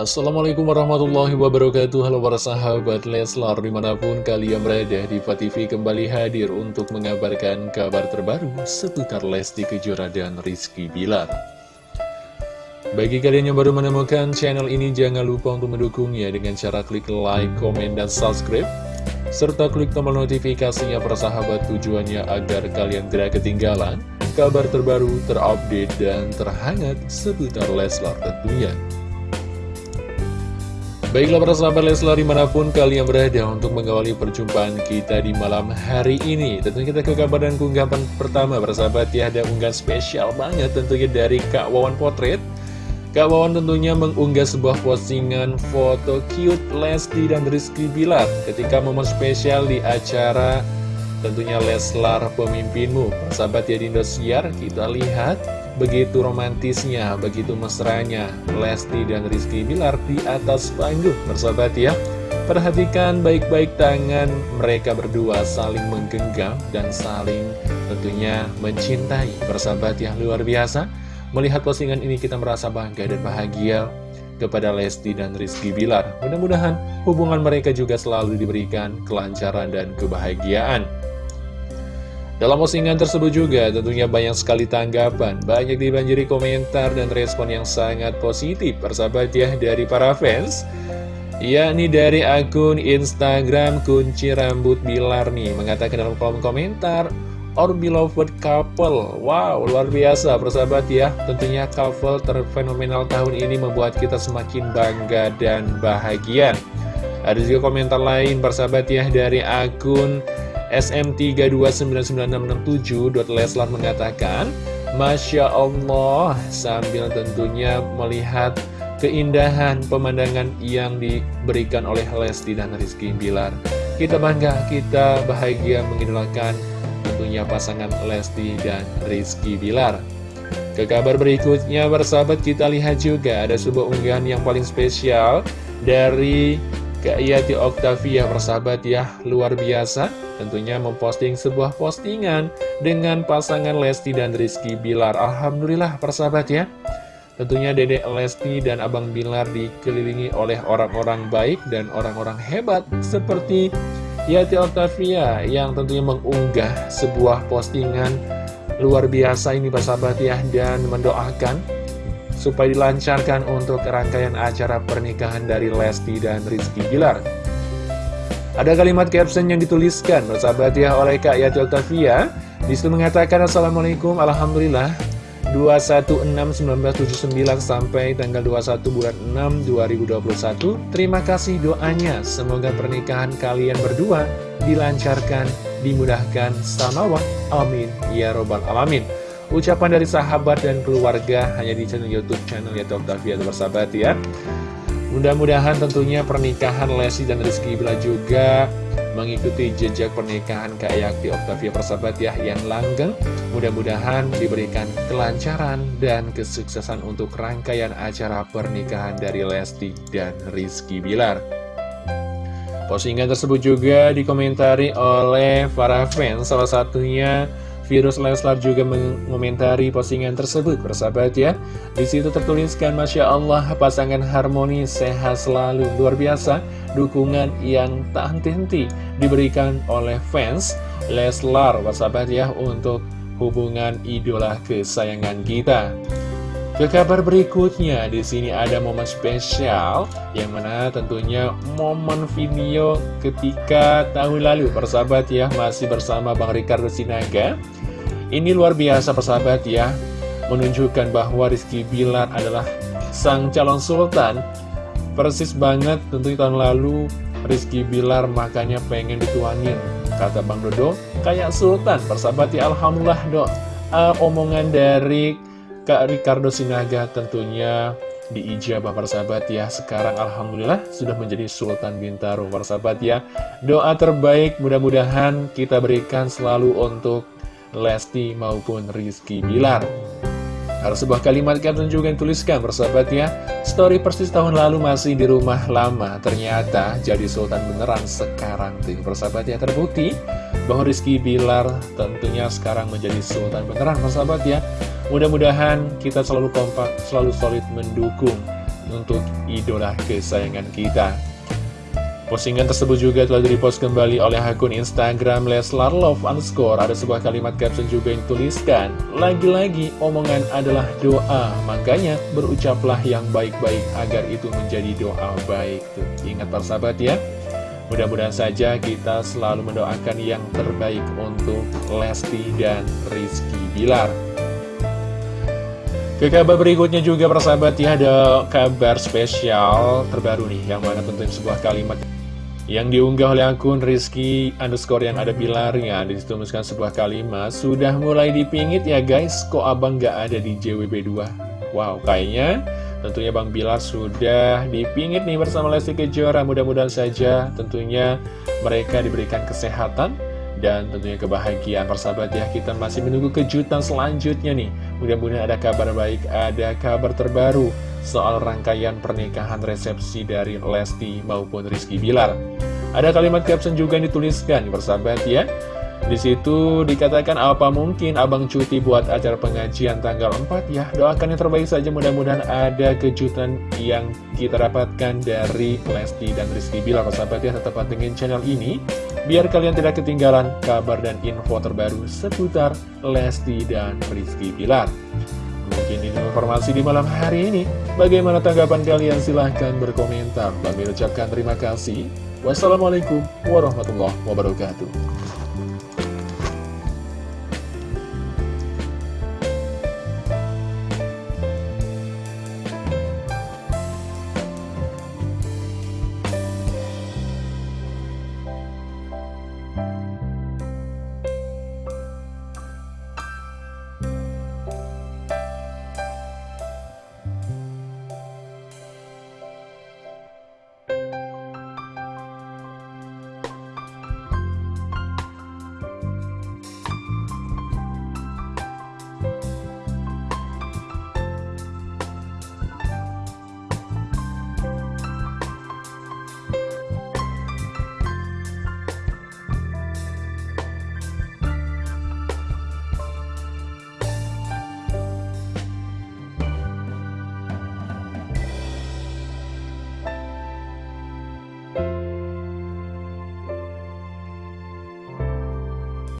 Assalamualaikum warahmatullahi wabarakatuh. Halo para sahabat Leslar Di mana pun kalian berada di TV kembali hadir Untuk mengabarkan kabar terbaru Seputar Lesti Kejora dan Rizky Bilar. Bagi kalian yang baru menemukan channel ini Jangan lupa untuk mendukungnya Dengan cara klik like, komen, dan subscribe Serta klik tombol notifikasinya para sahabat Tujuannya agar kalian tidak ketinggalan Kabar terbaru, terupdate, dan terhangat Seputar Leslar tentunya Baiklah para sahabat Leslar di mana pun kalian berada untuk mengawali perjumpaan kita di malam hari ini. Tentunya kita ke kabar dan keunggapan pertama para sahabat ya Ada unggahan spesial banget tentunya dari Kak Wawan Potret. Kak Wawan tentunya mengunggah sebuah postingan foto cute Lesti dan Rizky Bilar Ketika momen spesial di acara tentunya Leslar pemimpinmu. Para sahabat ya di Indosiar kita lihat Begitu romantisnya, begitu mesranya Lesti dan Rizky Bilar di atas panggung. Bersahabat ya Perhatikan baik-baik tangan mereka berdua saling menggenggam dan saling tentunya mencintai. Bersahabat ya luar biasa. Melihat postingan ini kita merasa bangga dan bahagia kepada Lesti dan Rizky Bilar. Mudah-mudahan hubungan mereka juga selalu diberikan kelancaran dan kebahagiaan dalam postingan tersebut juga tentunya banyak sekali tanggapan, banyak dibanjiri komentar dan respon yang sangat positif persahabat ya dari para fans. Yakni dari akun Instagram kunci rambut Bilar nih mengatakan dalam kolom komentar Our beloved couple. Wow luar biasa persahabat ya. Tentunya couple terfenomenal tahun ini membuat kita semakin bangga dan bahagia. Ada juga komentar lain persahabat ya dari akun SM3299667.leslar mengatakan Masya Allah sambil tentunya melihat keindahan pemandangan yang diberikan oleh Lesti dan Rizky Bilar. Kita bangga, kita bahagia mengidolakan tentunya pasangan Lesti dan Rizky Bilar. Ke kabar berikutnya bersahabat kita lihat juga ada sebuah unggahan yang paling spesial dari Kak Yati Octavia persahabat ya luar biasa. Tentunya memposting sebuah postingan dengan pasangan Lesti dan Rizky Bilar. Alhamdulillah persahabat ya. Tentunya Dedek Lesti dan Abang Bilar dikelilingi oleh orang-orang baik dan orang-orang hebat seperti Yati Octavia yang tentunya mengunggah sebuah postingan luar biasa ini persahabat ya dan mendoakan supaya dilancarkan untuk rangkaian acara pernikahan dari Lesti dan Rizky Gilar. Ada kalimat caption yang dituliskan, bersahabat ya, oleh Kak Yati Octavia. Di situ mengatakan, Assalamualaikum, Alhamdulillah, 216-1979 sampai tanggal 21 bulan 6 2021. Terima kasih doanya, semoga pernikahan kalian berdua dilancarkan, dimudahkan, samawa. Amin. Ya Robbal Alamin. Ucapan dari sahabat dan keluarga hanya di channel Youtube channel Yati Octavia bersahabat ya. Mudah-mudahan tentunya pernikahan Lesti dan Rizky Bila juga mengikuti jejak pernikahan Kak Yakti Octavia persahabat ya yang langgeng. Mudah-mudahan diberikan kelancaran dan kesuksesan untuk rangkaian acara pernikahan dari Lesti dan Rizky Bilar Postingan tersebut juga dikomentari oleh para fans salah satunya Virus Leslar juga mengomentari postingan tersebut, bersahabat ya. Di situ tertuliskan, Masya Allah, pasangan harmoni sehat selalu, luar biasa. Dukungan yang tak henti-henti diberikan oleh fans Leslar, bersahabat ya, untuk hubungan idola kesayangan kita. Ke kabar berikutnya, di sini ada momen spesial yang mana tentunya momen video ketika tahun lalu. Persahabat ya masih bersama Bang Ricardo Sinaga. Ini luar biasa persahabat ya Menunjukkan bahwa Rizky Bilar adalah sang calon sultan. Persis banget tentu tahun lalu Rizky Bilar makanya pengen dituanin Kata Bang Dodo kayak sultan. Persahabat ya Alhamdulillah dok. Uh, Omongan dari Kak Ricardo Sinaga tentunya diijabah persahabat ya. Sekarang Alhamdulillah sudah menjadi Sultan Bintaro persahabat ya. Doa terbaik mudah-mudahan kita berikan selalu untuk Lesti maupun Rizky Bilar. Ada sebuah kalimat caption juga yang tuliskan bersahabat ya. Story persis tahun lalu masih di rumah lama Ternyata jadi sultan beneran sekarang. Tuh persahabat ya terbukti Bahwa Rizky Bilar tentunya sekarang menjadi sultan beneran persahabat ya Mudah-mudahan kita selalu kompak, selalu solid mendukung untuk idola kesayangan kita. Postingan tersebut juga telah direpost kembali oleh akun Instagram Leslar Love underscore. Ada sebuah kalimat caption juga yang tuliskan, Lagi-lagi omongan adalah doa, makanya berucaplah yang baik-baik agar itu menjadi doa baik. Tuh, ingat persahabat ya. Mudah-mudahan saja kita selalu mendoakan yang terbaik untuk Lesti dan Rizky Bilar. Ke kabar berikutnya juga persahabat ya ada kabar spesial terbaru nih Yang mana tentunya sebuah kalimat yang diunggah oleh akun Rizky underscore yang ada pilarnya Dituliskan sebuah kalimat Sudah mulai dipingit ya guys. Kok abang gak ada di JWB2 Wow kayaknya tentunya Bang Bilar sudah dipingit nih bersama Lesti Kejora. Mudah-mudahan saja tentunya mereka diberikan kesehatan dan tentunya kebahagiaan persahabat ya Kita masih menunggu kejutan selanjutnya nih Mudah-mudahan ada kabar baik, ada kabar terbaru soal rangkaian pernikahan resepsi dari Lesti maupun Rizky Bilar. Ada kalimat caption juga yang dituliskan, bersahabat ya. Di situ dikatakan apa mungkin abang cuti buat acara pengajian tanggal 4 ya Doakan yang terbaik saja mudah-mudahan ada kejutan yang kita dapatkan dari Lesti dan Rizky Bilar Persahabat ya tetap pantengin channel ini Biar kalian tidak ketinggalan kabar dan info terbaru seputar Lesti dan Rizky Bilar Mungkin ini informasi di malam hari ini. Bagaimana tanggapan kalian? Silahkan berkomentar. Kami ucapkan terima kasih. Wassalamualaikum warahmatullahi wabarakatuh.